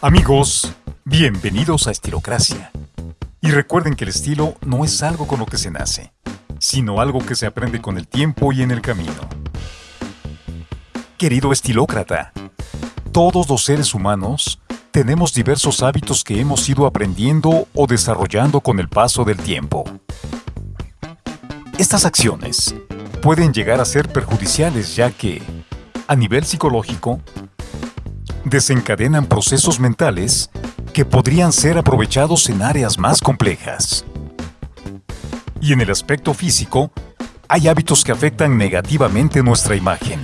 Amigos, bienvenidos a Estilocracia. Y recuerden que el estilo no es algo con lo que se nace, sino algo que se aprende con el tiempo y en el camino. Querido estilócrata, todos los seres humanos tenemos diversos hábitos que hemos ido aprendiendo o desarrollando con el paso del tiempo. Estas acciones pueden llegar a ser perjudiciales ya que, a nivel psicológico, desencadenan procesos mentales que podrían ser aprovechados en áreas más complejas. Y en el aspecto físico, hay hábitos que afectan negativamente nuestra imagen.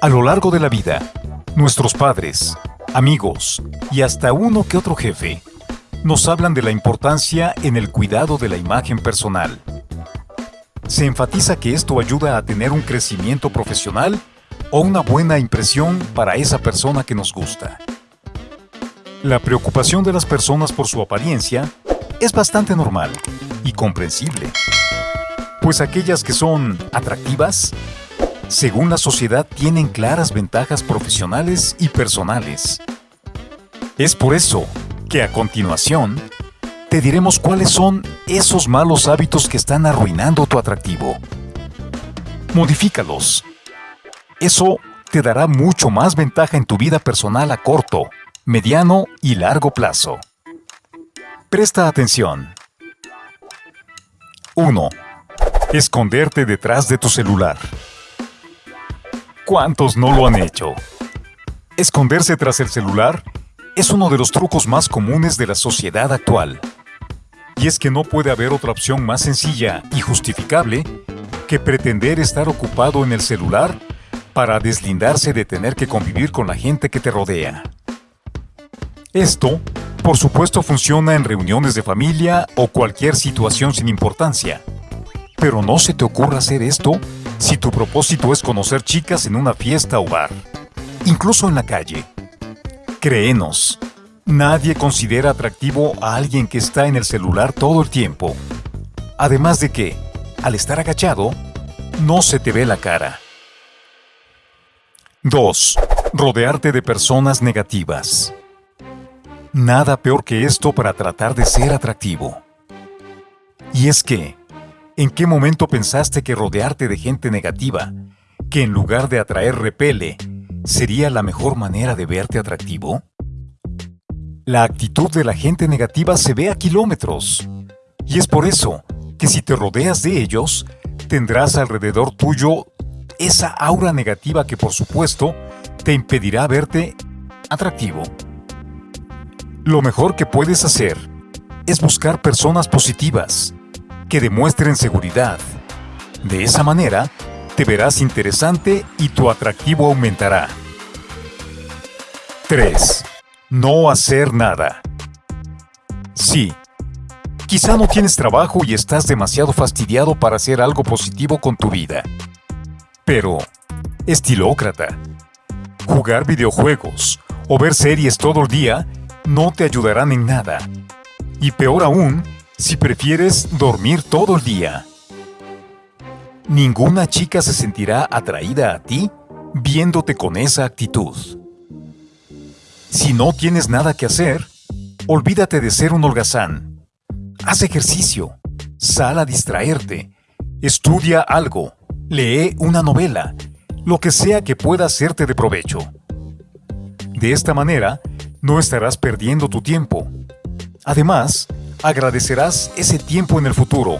A lo largo de la vida, nuestros padres, amigos y hasta uno que otro jefe nos hablan de la importancia en el cuidado de la imagen personal. Se enfatiza que esto ayuda a tener un crecimiento profesional o una buena impresión para esa persona que nos gusta. La preocupación de las personas por su apariencia es bastante normal y comprensible, pues aquellas que son atractivas, según la sociedad, tienen claras ventajas profesionales y personales. Es por eso que a continuación te diremos cuáles son esos malos hábitos que están arruinando tu atractivo. Modifícalos eso te dará mucho más ventaja en tu vida personal a corto, mediano y largo plazo. Presta atención. 1. Esconderte detrás de tu celular. ¿Cuántos no lo han hecho? Esconderse tras el celular es uno de los trucos más comunes de la sociedad actual. Y es que no puede haber otra opción más sencilla y justificable que pretender estar ocupado en el celular para deslindarse de tener que convivir con la gente que te rodea. Esto, por supuesto, funciona en reuniones de familia o cualquier situación sin importancia. Pero no se te ocurra hacer esto si tu propósito es conocer chicas en una fiesta o bar, incluso en la calle. Créenos, nadie considera atractivo a alguien que está en el celular todo el tiempo. Además de que, al estar agachado, no se te ve la cara. 2. Rodearte de personas negativas. Nada peor que esto para tratar de ser atractivo. Y es que, ¿en qué momento pensaste que rodearte de gente negativa, que en lugar de atraer repele, sería la mejor manera de verte atractivo? La actitud de la gente negativa se ve a kilómetros. Y es por eso que si te rodeas de ellos, tendrás alrededor tuyo esa aura negativa que por supuesto te impedirá verte atractivo. Lo mejor que puedes hacer es buscar personas positivas que demuestren seguridad. De esa manera, te verás interesante y tu atractivo aumentará. 3. No hacer nada. Sí, quizá no tienes trabajo y estás demasiado fastidiado para hacer algo positivo con tu vida. Pero, estilócrata, jugar videojuegos o ver series todo el día no te ayudarán en nada. Y peor aún, si prefieres dormir todo el día. Ninguna chica se sentirá atraída a ti viéndote con esa actitud. Si no tienes nada que hacer, olvídate de ser un holgazán. Haz ejercicio, sal a distraerte, estudia algo, Lee una novela, lo que sea que pueda hacerte de provecho. De esta manera, no estarás perdiendo tu tiempo. Además, agradecerás ese tiempo en el futuro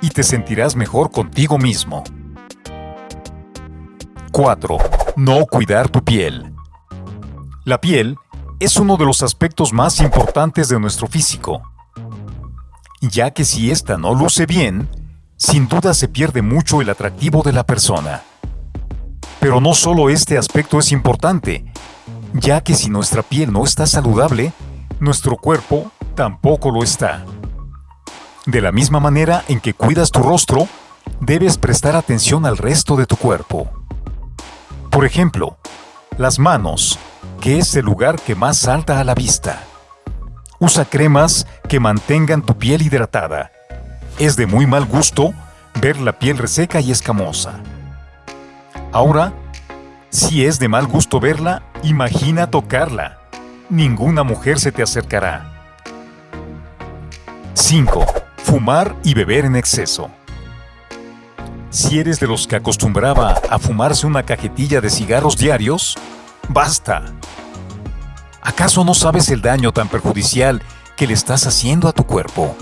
y te sentirás mejor contigo mismo. 4. No cuidar tu piel. La piel es uno de los aspectos más importantes de nuestro físico, ya que si ésta no luce bien, sin duda se pierde mucho el atractivo de la persona. Pero no solo este aspecto es importante, ya que si nuestra piel no está saludable, nuestro cuerpo tampoco lo está. De la misma manera en que cuidas tu rostro, debes prestar atención al resto de tu cuerpo. Por ejemplo, las manos, que es el lugar que más salta a la vista. Usa cremas que mantengan tu piel hidratada es de muy mal gusto ver la piel reseca y escamosa. Ahora, si es de mal gusto verla, imagina tocarla. ninguna mujer se te acercará. 5. Fumar y beber en exceso. Si eres de los que acostumbraba a fumarse una cajetilla de cigarros diarios, basta. ¿Acaso no sabes el daño tan perjudicial que le estás haciendo a tu cuerpo?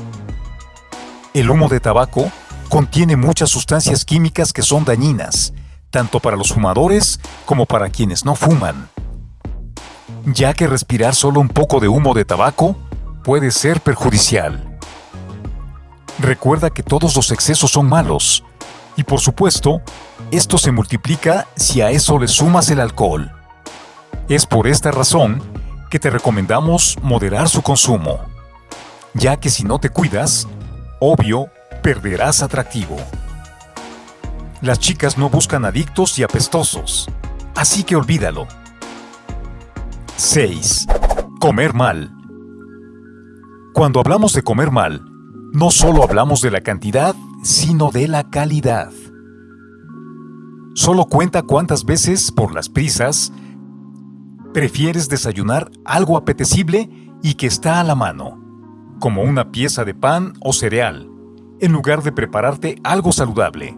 El humo de tabaco contiene muchas sustancias químicas que son dañinas, tanto para los fumadores como para quienes no fuman. Ya que respirar solo un poco de humo de tabaco puede ser perjudicial. Recuerda que todos los excesos son malos, y por supuesto, esto se multiplica si a eso le sumas el alcohol. Es por esta razón que te recomendamos moderar su consumo, ya que si no te cuidas, obvio, perderás atractivo. Las chicas no buscan adictos y apestosos, así que olvídalo. 6. Comer mal. Cuando hablamos de comer mal, no solo hablamos de la cantidad, sino de la calidad. Solo cuenta cuántas veces, por las prisas, prefieres desayunar algo apetecible y que está a la mano, como una pieza de pan o cereal, en lugar de prepararte algo saludable.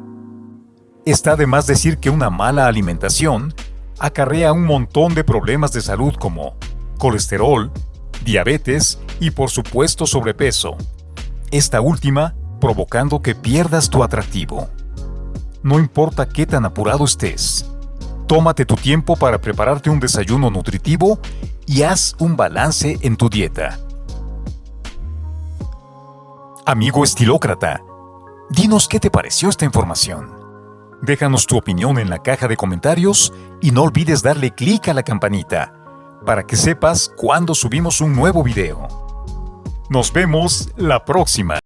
Está de más decir que una mala alimentación acarrea un montón de problemas de salud como colesterol, diabetes y por supuesto sobrepeso. Esta última provocando que pierdas tu atractivo. No importa qué tan apurado estés, tómate tu tiempo para prepararte un desayuno nutritivo y haz un balance en tu dieta. Amigo estilócrata, dinos qué te pareció esta información. Déjanos tu opinión en la caja de comentarios y no olvides darle clic a la campanita para que sepas cuando subimos un nuevo video. Nos vemos la próxima.